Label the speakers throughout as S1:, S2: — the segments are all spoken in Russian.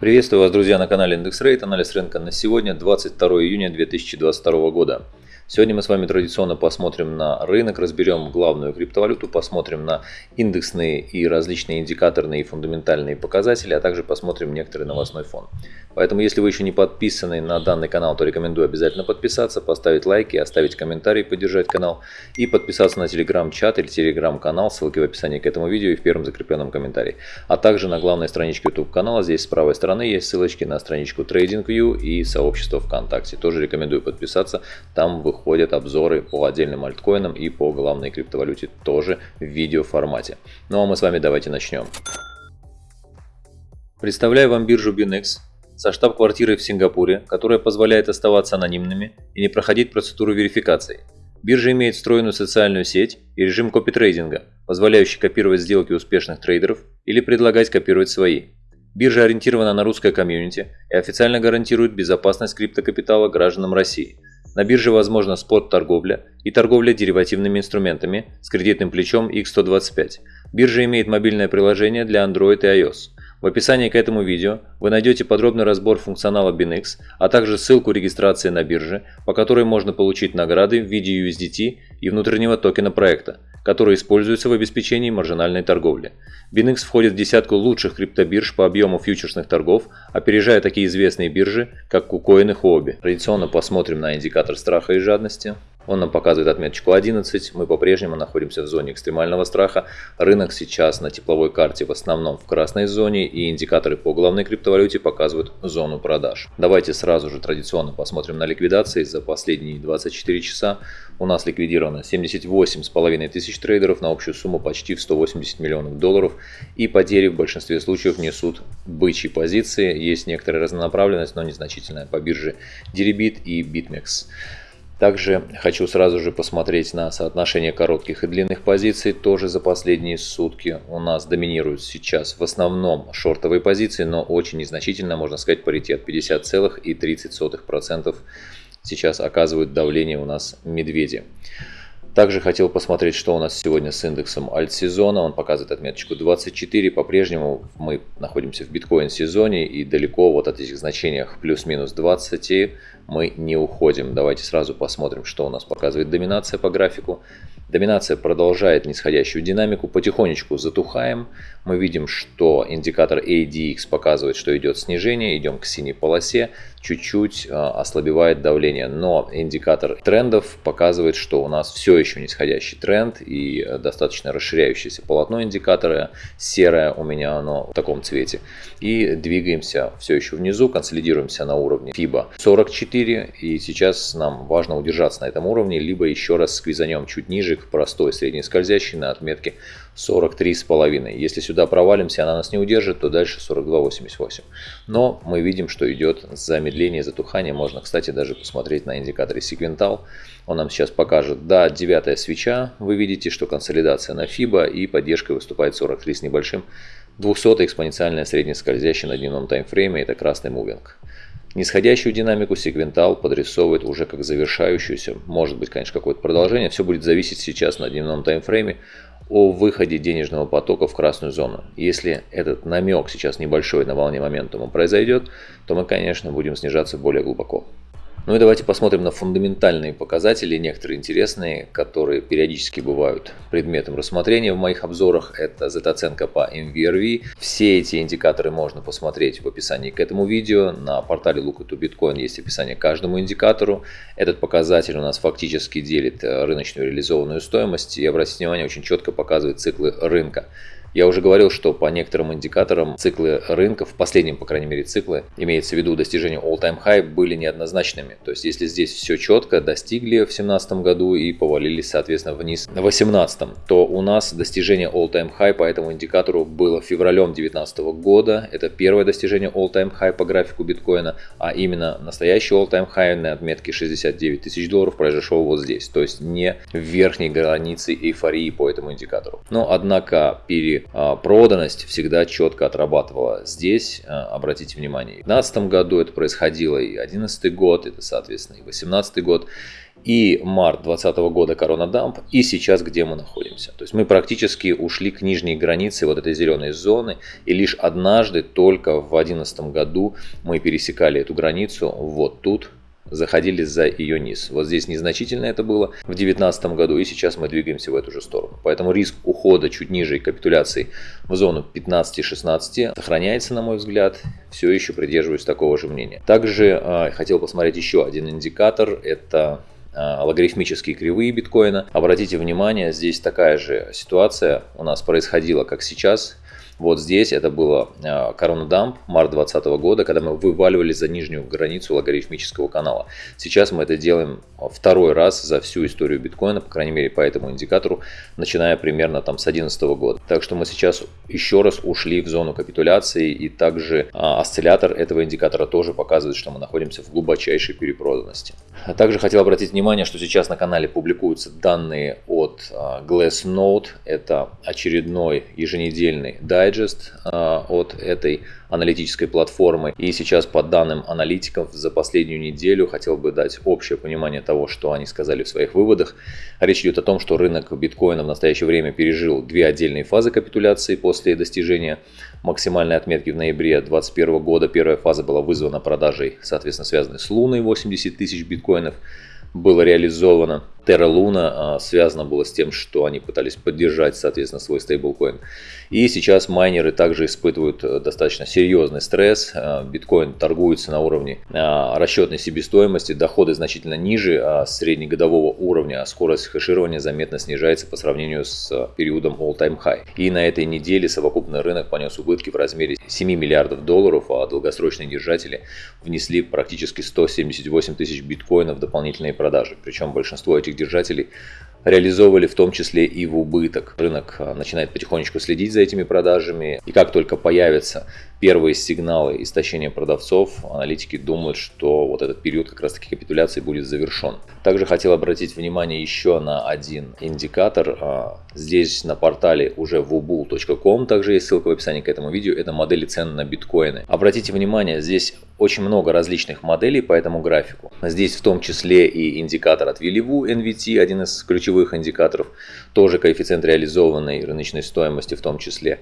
S1: Приветствую вас, друзья, на канале Индекс Рейт. Анализ рынка на сегодня, 22 июня 2022 года. Сегодня мы с вами традиционно посмотрим на рынок, разберем главную криптовалюту, посмотрим на индексные и различные индикаторные и фундаментальные показатели, а также посмотрим некоторый новостной фон. Поэтому, если вы еще не подписаны на данный канал, то рекомендую обязательно подписаться, поставить лайки, оставить комментарий, поддержать канал и подписаться на телеграм-чат или телеграм-канал, ссылки в описании к этому видео и в первом закрепленном комментарии. А также на главной страничке YouTube канала, здесь с правой стороны есть ссылочки на страничку TradingView и сообщество ВКонтакте. Тоже рекомендую подписаться, там выходит выходят обзоры по отдельным альткоинам и по главной криптовалюте тоже в видеоформате. Ну а мы с вами давайте начнем. Представляю вам биржу BinX со штаб-квартирой в Сингапуре, которая позволяет оставаться анонимными и не проходить процедуру верификации. Биржа имеет встроенную социальную сеть и режим копитрейдинга, позволяющий копировать сделки успешных трейдеров или предлагать копировать свои. Биржа ориентирована на русское комьюнити и официально гарантирует безопасность криптокапитала гражданам России – на бирже возможна спот-торговля и торговля деривативными инструментами с кредитным плечом X125. Биржа имеет мобильное приложение для Android и iOS. В описании к этому видео вы найдете подробный разбор функционала BinX, а также ссылку регистрации на бирже, по которой можно получить награды в виде USDT и внутреннего токена проекта которые используются в обеспечении маржинальной торговли. BinX входит в десятку лучших криптобирж по объему фьючерсных торгов, опережая такие известные биржи, как KuCoin и Huobi. Традиционно посмотрим на индикатор страха и жадности. Он нам показывает отметочку 11. Мы по-прежнему находимся в зоне экстремального страха. Рынок сейчас на тепловой карте в основном в красной зоне и индикаторы по главной криптовалюте показывают зону продаж. Давайте сразу же традиционно посмотрим на ликвидации. За последние 24 часа у нас ликвидировано 78,5 тысяч трейдеров на общую сумму почти в 180 миллионов долларов. И потери в большинстве случаев несут бычьи позиции. Есть некоторая разнонаправленность, но незначительная по бирже Deribit и BitMEX. Также хочу сразу же посмотреть на соотношение коротких и длинных позиций. Тоже за последние сутки у нас доминируют сейчас в основном шортовые позиции, но очень незначительно, можно сказать, паритет 50,30% сейчас оказывают давление у нас медведи. Также хотел посмотреть, что у нас сегодня с индексом альт-сезона. Он показывает отметочку 24. По-прежнему мы находимся в биткоин-сезоне и далеко вот от этих значениях плюс-минус 20 мы не уходим. Давайте сразу посмотрим, что у нас показывает доминация по графику. Доминация продолжает нисходящую динамику, потихонечку затухаем. Мы видим, что индикатор ADX показывает, что идет снижение, идем к синей полосе, чуть-чуть а, ослабевает давление. Но индикатор трендов показывает, что у нас все еще нисходящий тренд и достаточно расширяющееся полотно индикатора. Серое у меня оно в таком цвете. И двигаемся все еще внизу, консолидируемся на уровне FIBA 44. И сейчас нам важно удержаться на этом уровне, либо еще раз сквизанем чуть ниже к простой средней скользящей на отметке 43,5. Если сюда провалимся, она нас не удержит, то дальше 42,88. Но мы видим, что идет замедление, затухание. Можно, кстати, даже посмотреть на индикаторе секвентал. Он нам сейчас покажет, да, девятая свеча. Вы видите, что консолидация на FIBA и поддержка выступает 43 с небольшим. 200 экспоненциальная среднескользящая на дневном таймфрейме, это красный мувинг. Нисходящую динамику сегвентал подрисовывает уже как завершающуюся. Может быть, конечно, какое-то продолжение. Все будет зависеть сейчас на дневном таймфрейме о выходе денежного потока в красную зону. Если этот намек сейчас небольшой на волне моментума произойдет, то мы, конечно, будем снижаться более глубоко. Ну и давайте посмотрим на фундаментальные показатели, некоторые интересные, которые периодически бывают предметом рассмотрения в моих обзорах. Это Z-оценка по MVRV. Все эти индикаторы можно посмотреть в описании к этому видео. На портале Look to Bitcoin есть описание каждому индикатору. Этот показатель у нас фактически делит э, рыночную реализованную стоимость и, обратите внимание, очень четко показывает циклы рынка. Я уже говорил, что по некоторым индикаторам циклы рынка, в последнем, по крайней мере, циклы, имеется в виду достижение all-time high, были неоднозначными. То есть, если здесь все четко, достигли в 2017 году и повалились, соответственно, вниз в 2018, то у нас достижение all-time high по этому индикатору было февралем 2019 года. Это первое достижение all-time high по графику биткоина, а именно настоящий all-time high на отметке 69 тысяч долларов произошел вот здесь. То есть, не в верхней границе эйфории по этому индикатору. Но, однако, пере а, проданность всегда четко отрабатывала. Здесь, а, обратите внимание, в 2015 году это происходило и 2011 год, это, соответственно, и 2018 год. и март 2020 года Корона Дамп, и сейчас где мы находимся. То есть мы практически ушли к нижней границе вот этой зеленой зоны, и лишь однажды, только в 2011 году, мы пересекали эту границу вот тут, заходили за ее низ. Вот здесь незначительно это было в 2019 году, и сейчас мы двигаемся в эту же сторону. Поэтому риск ухода чуть ниже капитуляции в зону 15-16 сохраняется, на мой взгляд. Все еще придерживаюсь такого же мнения. Также э, хотел посмотреть еще один индикатор. Это а, логарифмические кривые биткоина. Обратите внимание, здесь такая же ситуация у нас происходила, как сейчас. Вот здесь это было а, корона дамп март 2020 года, когда мы вываливали за нижнюю границу логарифмического канала. Сейчас мы это делаем второй раз за всю историю биткоина, по крайней мере по этому индикатору, начиная примерно там с 2011 года. Так что мы сейчас еще раз ушли в зону капитуляции и также а, осциллятор этого индикатора тоже показывает, что мы находимся в глубочайшей перепроданности. Также хотел обратить внимание, что сейчас на канале публикуются данные от Glassnode. Это очередной еженедельный дайджест а, от этой аналитической платформы. И сейчас по данным аналитиков за последнюю неделю хотел бы дать общее понимание того, что они сказали в своих выводах. Речь идет о том, что рынок биткоина в настоящее время пережил две отдельные фазы капитуляции после достижения максимальной отметки в ноябре 2021 года. Первая фаза была вызвана продажей, соответственно, связанной с Луной 80 тысяч биткоинов было реализовано. Terra Luna а, связано было с тем, что они пытались поддержать, соответственно, свой стейблкоин. И сейчас майнеры также испытывают э, достаточно серьезный стресс. А, биткоин торгуется на уровне а, расчетной себестоимости, доходы значительно ниже среднегодового уровня, а скорость хэширования заметно снижается по сравнению с периодом all-time high. И на этой неделе совокупный рынок понес убытки в размере 7 миллиардов долларов, а долгосрочные держатели внесли практически 178 тысяч биткоинов в дополнительные продажи. Причем большинство этих держателей реализовывали в том числе и в убыток. Рынок а, начинает потихонечку следить за этими продажами. И как только появятся первые сигналы истощения продавцов, аналитики думают, что вот этот период как раз таки капитуляции будет завершен. Также хотел обратить внимание еще на один индикатор. А, здесь на портале уже wubull.com, также есть ссылка в описании к этому видео, это модели цен на биткоины. Обратите внимание, здесь очень много различных моделей по этому графику. Здесь в том числе и индикатор от Вилливу NVT, один из ключевых индикаторов, тоже коэффициент реализованной рыночной стоимости в том числе.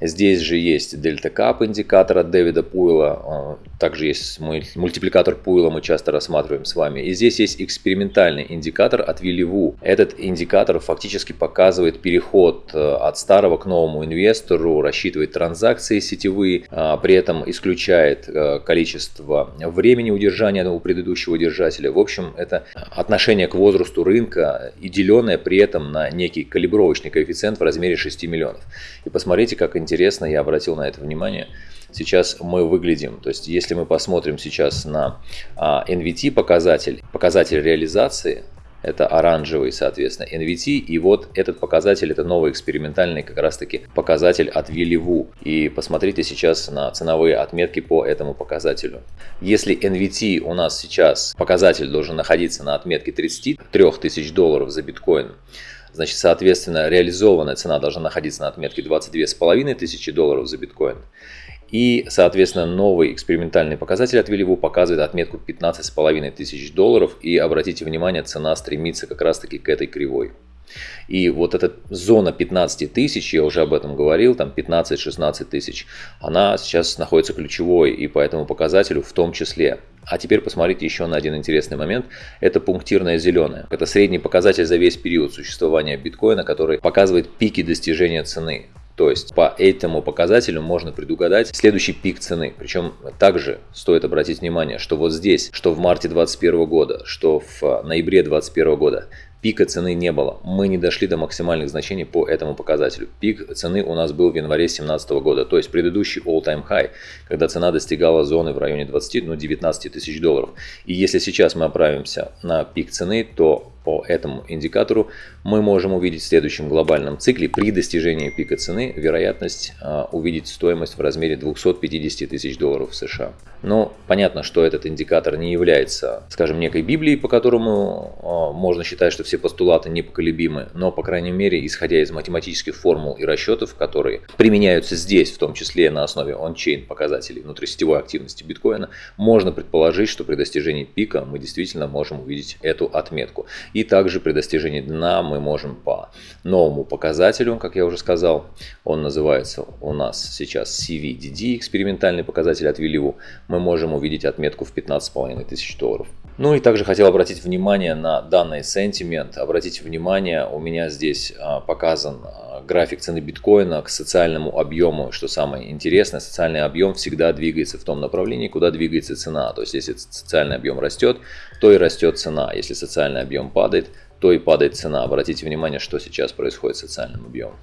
S1: Здесь же есть Delta Cup индикатор от Дэвида Пуйла, а, также есть мультипликатор Пуйла, мы часто рассматриваем с вами. И здесь есть экспериментальный индикатор от Вилливу. Этот индикатор фактически показывает переход э, от старого к новому инвестору, рассчитывает транзакции сетевые, а, при этом исключает э, количество времени удержания у предыдущего держателя. В общем, это отношение к возрасту рынка и деленное при этом на некий некий калибровочный коэффициент в размере 6 миллионов. И посмотрите, как интересно, я обратил на это внимание, сейчас мы выглядим. То есть, если мы посмотрим сейчас на а, NVT показатель, показатель реализации, это оранжевый, соответственно, NVT. И вот этот показатель, это новый экспериментальный как раз таки показатель от Вилливу. И посмотрите сейчас на ценовые отметки по этому показателю. Если NVT у нас сейчас показатель должен находиться на отметке 33 тысяч долларов за биткоин, Значит, соответственно, реализованная цена должна находиться на отметке 22,5 тысячи долларов за биткоин. И, соответственно, новый экспериментальный показатель от Вилливу показывает отметку 15,5 тысяч долларов. И обратите внимание, цена стремится как раз таки к этой кривой. И вот эта зона 15 тысяч, я уже об этом говорил, там 15-16 тысяч, она сейчас находится ключевой и по этому показателю в том числе. А теперь посмотрите еще на один интересный момент. Это пунктирное зеленое. Это средний показатель за весь период существования биткоина, который показывает пики достижения цены. То есть по этому показателю можно предугадать следующий пик цены. Причем также стоит обратить внимание, что вот здесь, что в марте 2021 года, что в ноябре 2021 года, пика цены не было. Мы не дошли до максимальных значений по этому показателю. Пик цены у нас был в январе 2017 года, то есть предыдущий all-time high, когда цена достигала зоны в районе 20, ну 19 тысяч долларов. И если сейчас мы оправимся на пик цены, то по этому индикатору мы можем увидеть в следующем глобальном цикле при достижении пика цены вероятность а, увидеть стоимость в размере 250 тысяч долларов США. Но понятно, что этот индикатор не является, скажем, некой Библией, по которому а, можно считать, что все постулаты непоколебимы, но, по крайней мере, исходя из математических формул и расчетов, которые применяются здесь, в том числе на основе он-чейн показателей внутрисетевой активности биткоина, можно предположить, что при достижении пика мы действительно можем увидеть эту отметку. И также при достижении дна мы можем по новому показателю, как я уже сказал, он называется у нас сейчас CVDD, экспериментальный показатель от Вилливу, мы можем увидеть отметку в 15,5 тысяч долларов. Ну и также хотел обратить внимание на данный сентимент. Обратите внимание, у меня здесь а, показан а, график цены биткоина к социальному объему. Что самое интересное, социальный объем всегда двигается в том направлении, куда двигается цена. То есть если социальный объем растет, то и растет цена. Если социальный объем падает, то и падает цена. Обратите внимание, что сейчас происходит с социальным объемом.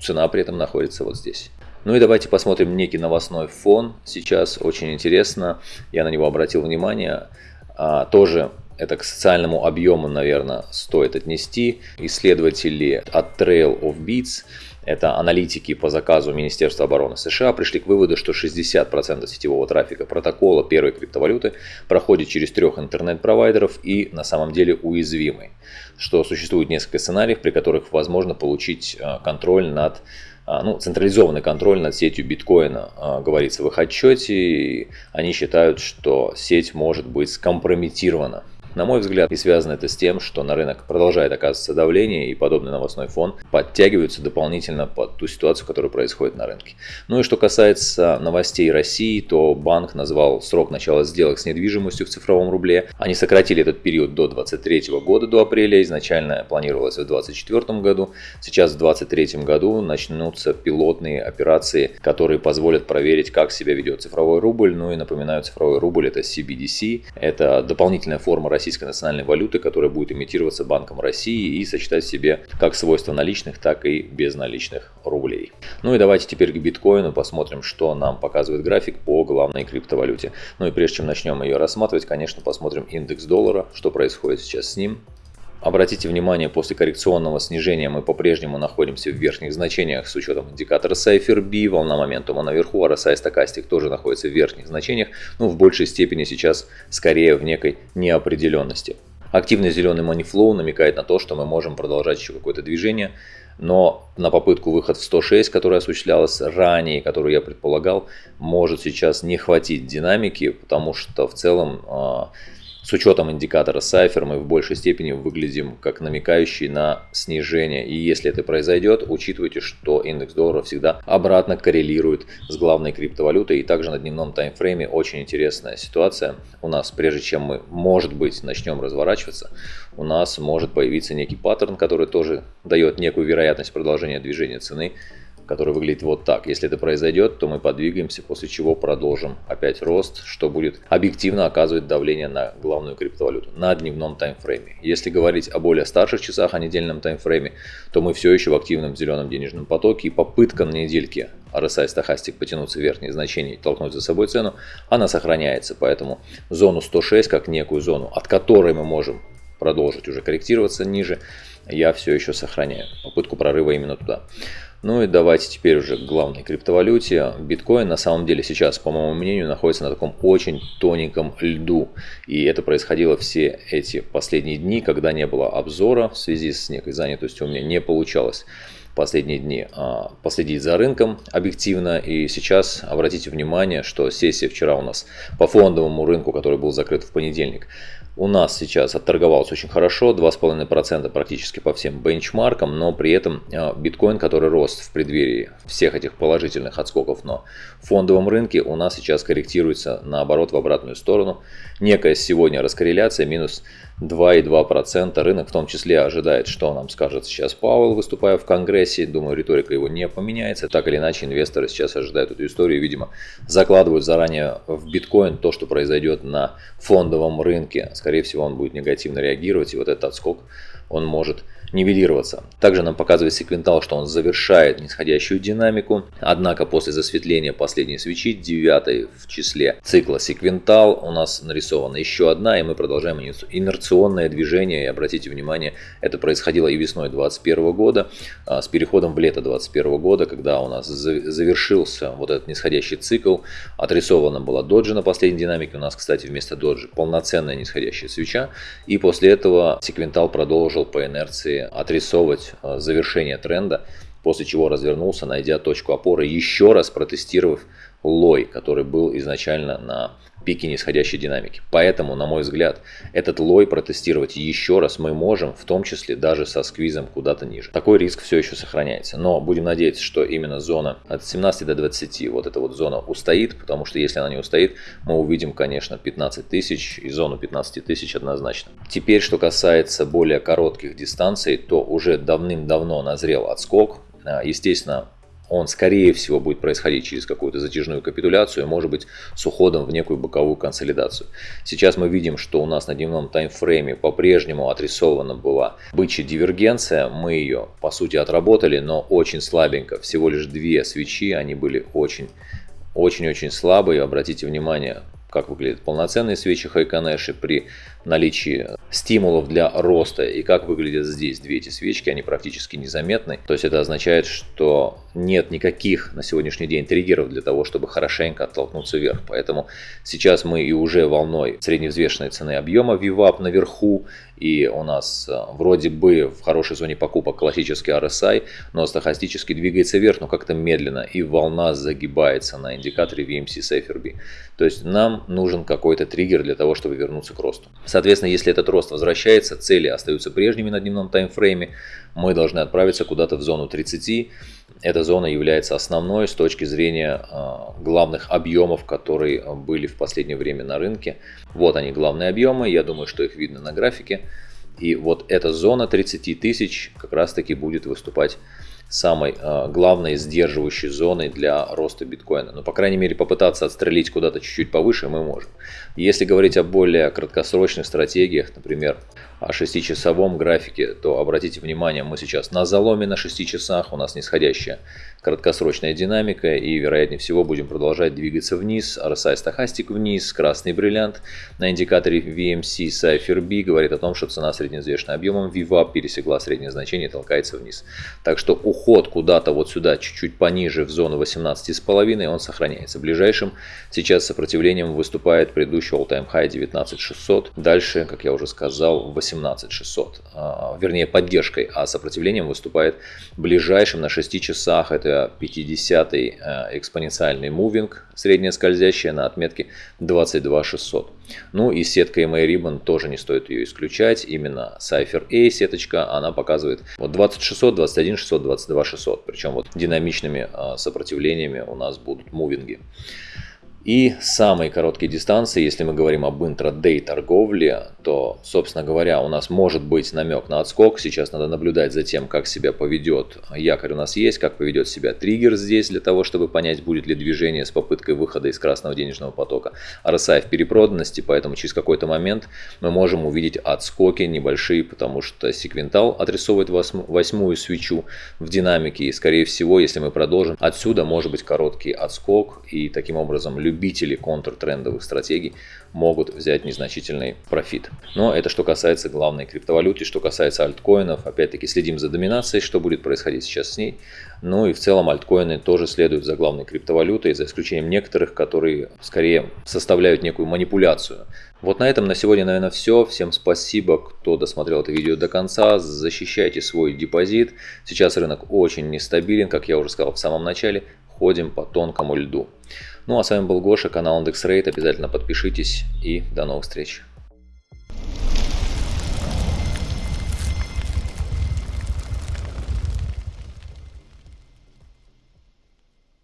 S1: Цена при этом находится вот здесь. Ну и давайте посмотрим некий новостной фон. Сейчас очень интересно, я на него обратил внимание. А, тоже это к социальному объему, наверное, стоит отнести. Исследователи от Trail of Beats, это аналитики по заказу Министерства обороны США, пришли к выводу, что 60% сетевого трафика протокола первой криптовалюты проходит через трех интернет-провайдеров и на самом деле уязвимый. Что существует несколько сценариев, при которых возможно получить а, контроль над а, ну, централизованный контроль над сетью биткоина, а, говорится в их отчете. И они считают, что сеть может быть скомпрометирована. На мой взгляд, и связано это с тем, что на рынок продолжает оказываться давление, и подобный новостной фон подтягиваются дополнительно под ту ситуацию, которая происходит на рынке. Ну и что касается новостей России, то банк назвал срок начала сделок с недвижимостью в цифровом рубле. Они сократили этот период до 2023 года, до апреля. Изначально планировалось в 2024 году. Сейчас в 2023 году начнутся пилотные операции, которые позволят проверить, как себя ведет цифровой рубль. Ну и напоминаю, цифровой рубль это CBDC. Это дополнительная форма российской национальной валюты, которая будет имитироваться Банком России и сочетать в себе как свойства наличных, так и безналичных рублей. Ну и давайте теперь к биткоину посмотрим, что нам показывает график по главной криптовалюте. Ну и прежде чем начнем ее рассматривать, конечно, посмотрим индекс доллара, что происходит сейчас с ним. Обратите внимание, после коррекционного снижения мы по-прежнему находимся в верхних значениях с учетом индикатора Cypher волна моментума наверху, RSI стокастик тоже находится в верхних значениях, но в большей степени сейчас скорее в некой неопределенности. Активный зеленый манифлоу намекает на то, что мы можем продолжать еще какое-то движение, но на попытку выход в 106, которая осуществлялась ранее, которую я предполагал, может сейчас не хватить динамики, потому что в целом а, с учетом индикатора Cypher мы в большей степени выглядим как намекающий на снижение. И если это произойдет, учитывайте, что индекс доллара всегда обратно коррелирует с главной криптовалютой. И также на дневном таймфрейме очень интересная ситуация. У нас, прежде чем мы, может быть, начнем разворачиваться, у нас может появиться некий паттерн, который тоже дает некую вероятность продолжения движения цены который выглядит вот так. Если это произойдет, то мы подвигаемся, после чего продолжим опять рост, что будет объективно оказывать давление на главную криптовалюту на дневном таймфрейме. Если говорить о более старших часах, о недельном таймфрейме, то мы все еще в активном зеленом денежном потоке и попытка на недельке RSI стахастик потянуться в верхние значения и толкнуть за собой цену, она сохраняется. Поэтому зону 106 как некую зону, от которой мы можем продолжить уже корректироваться ниже, я все еще сохраняю. Попытку прорыва именно туда. Ну и давайте теперь уже к главной криптовалюте. Биткоин на самом деле сейчас, по моему мнению, находится на таком очень тоненьком льду. И это происходило все эти последние дни, когда не было обзора в связи с некой занятостью. У меня не получалось последние дни а, последить за рынком объективно. И сейчас обратите внимание, что сессия вчера у нас по фондовому рынку, который был закрыт в понедельник, у нас сейчас отторговался очень хорошо, 2,5% практически по всем бенчмаркам, но при этом а, биткоин, который рос в преддверии всех этих положительных отскоков на фондовом рынке, у нас сейчас корректируется наоборот в обратную сторону. Некая сегодня раскорреляция, минус 2,2%. Рынок в том числе ожидает, что нам скажет сейчас Пауэлл, выступая в Конгрессе. Думаю, риторика его не поменяется. Так или иначе, инвесторы сейчас ожидают эту историю. Видимо, закладывают заранее в биткоин то, что произойдет на фондовом рынке. Скорее всего, он будет негативно реагировать. И вот этот отскок он может нивелироваться. Также нам показывает секвентал, что он завершает нисходящую динамику, однако после засветления последней свечи, 9 в числе цикла секвентал, у нас нарисована еще одна, и мы продолжаем инерционное движение. И обратите внимание, это происходило и весной 2021 года, а, с переходом в лето 2021 года, когда у нас завершился вот этот нисходящий цикл, отрисована была доджи на последней динамике, у нас, кстати, вместо доджи полноценная нисходящая свеча, и после этого секвентал продолжил по инерции отрисовывать э, завершение тренда, после чего развернулся, найдя точку опоры, еще раз протестировав лой, который был изначально на пике нисходящей динамики. Поэтому, на мой взгляд, этот лой протестировать еще раз мы можем, в том числе даже со сквизом куда-то ниже. Такой риск все еще сохраняется. Но будем надеяться, что именно зона от 17 до 20, вот эта вот зона устоит, потому что если она не устоит, мы увидим, конечно, 15 тысяч и зону 15 тысяч однозначно. Теперь, что касается более коротких дистанций, то уже давным-давно назрел отскок. Естественно, он скорее всего будет происходить через какую-то затяжную капитуляцию, может быть с уходом в некую боковую консолидацию. Сейчас мы видим, что у нас на дневном таймфрейме по-прежнему отрисована была бычья дивергенция, мы ее по сути отработали, но очень слабенько, всего лишь две свечи, они были очень очень-очень слабые, обратите внимание, как выглядят полноценные свечи Хайконеши при наличии стимулов для роста и как выглядят здесь две эти свечки, они практически незаметны. То есть это означает, что нет никаких на сегодняшний день триггеров для того, чтобы хорошенько оттолкнуться вверх. Поэтому сейчас мы и уже волной средневзвешенной цены объема VWAP наверху, и у нас э, вроде бы в хорошей зоне покупок классический RSI, но стохастически двигается вверх, но как-то медленно, и волна загибается на индикаторе VMC Safer То есть нам нужен какой-то триггер для того, чтобы вернуться к росту. Соответственно, если этот рост возвращается, цели остаются прежними на дневном таймфрейме, мы должны отправиться куда-то в зону 30. Эта зона является основной с точки зрения а, главных объемов, которые были в последнее время на рынке. Вот они главные объемы, я думаю, что их видно на графике. И вот эта зона 30 тысяч как раз таки будет выступать самой э, главной сдерживающей зоной для роста биткоина. Но, по крайней мере, попытаться отстрелить куда-то чуть-чуть повыше мы можем. Если говорить о более краткосрочных стратегиях, например, 6-часовом графике, то обратите внимание, мы сейчас на заломе на 6 часах, у нас нисходящая краткосрочная динамика и вероятнее всего будем продолжать двигаться вниз, RSI стахастик вниз, красный бриллиант на индикаторе VMC Cypher B говорит о том, что цена среднеизвешенным объемом VWAP пересекла среднее значение и толкается вниз. Так что уход куда-то вот сюда, чуть-чуть пониже в зону 18,5, он сохраняется. Ближайшим сейчас сопротивлением выступает предыдущий all-time high 19600, дальше, как я уже сказал, 18 17600, а, вернее поддержкой, а сопротивлением выступает ближайшим на 6 часах, это 50-й э, экспоненциальный мувинг, средняя скользящая на отметке 22600. Ну и сетка MA Ribbon тоже не стоит ее исключать, именно Cypher A сеточка, она показывает вот 2600, 21600, 22600, причем вот динамичными э, сопротивлениями у нас будут мувинги. И самые короткие дистанции, если мы говорим об интрадей торговле, то, собственно говоря, у нас может быть намек на отскок. Сейчас надо наблюдать за тем, как себя поведет якорь у нас есть, как поведет себя триггер здесь, для того, чтобы понять, будет ли движение с попыткой выхода из красного денежного потока. RSI в перепроданности, поэтому через какой-то момент мы можем увидеть отскоки небольшие, потому что секвентал отрисовывает восьмую свечу в динамике. И, скорее всего, если мы продолжим, отсюда может быть короткий отскок. И таким образом любители контртрендовых стратегий могут взять незначительный профит. Но это что касается главной криптовалюты, что касается альткоинов. Опять-таки следим за доминацией, что будет происходить сейчас с ней. Ну и в целом альткоины тоже следуют за главной криптовалютой, за исключением некоторых, которые скорее составляют некую манипуляцию. Вот на этом на сегодня, наверное, все. Всем спасибо, кто досмотрел это видео до конца. Защищайте свой депозит. Сейчас рынок очень нестабилен, как я уже сказал в самом начале. Ходим по тонкому льду. Ну а с вами был Гоша, канал IndexRate. Обязательно подпишитесь и до новых встреч.